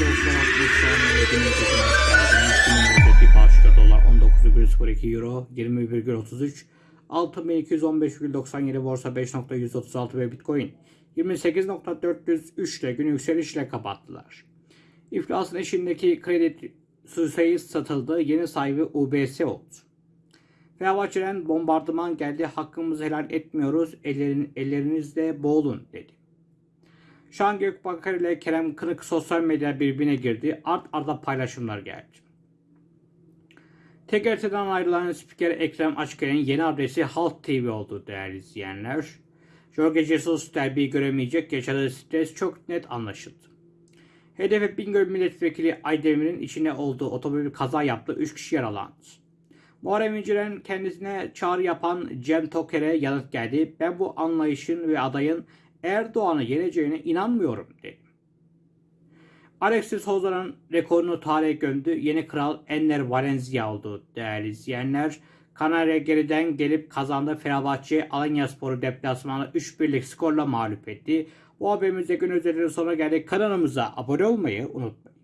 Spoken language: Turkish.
dostlar 60 saniye günümüzdeki maçlardan günümüzdeki başka dolar 19,02 euro 20,33 6215,97 borsa 5.136 ve bitcoin 28.403 ile günü yükselişle kapattılar. İflasın eşindeki kredi sayı satıldı. Yeni sahibi UBS oldu. Fenerbahçe'den bombardıman geldi. Hakkımızı helal etmiyoruz. Ellerin, ellerinizle boğulun dedi. Şahan Gökbakar ile Kerem Kınık sosyal medya birbirine girdi. Art arda paylaşımlar geldi. TGRT'den ayrılan spiker Ekrem Açker'in yeni adresi Halk TV oldu değerli izleyenler. Jorge Jesus derbi göremeyecek yaşadığı stres çok net anlaşıldı. HDP Bingöl Milletvekili Aydemir'in içine olduğu otomobil kaza yaptı. 3 kişi yaralandı. Muharrem İnce'nin kendisine çağrı yapan Cem Toker'e yanıt geldi. Ben bu anlayışın ve adayın Erdoğan'ı yeneceğine inanmıyorum dedi. Alexis Souza'nın rekorunu tarihe gömdü. Yeni kral Enner Valencia oldu değerli izleyenler. Kanarya geriden gelip kazandı. Fenerbahçe Alanya Sporu deplasmanı 3-1'lik skorla mağlup etti. Bu haberimizde gün üzerinde sonra geldik. Kanalımıza abone olmayı unutmayın.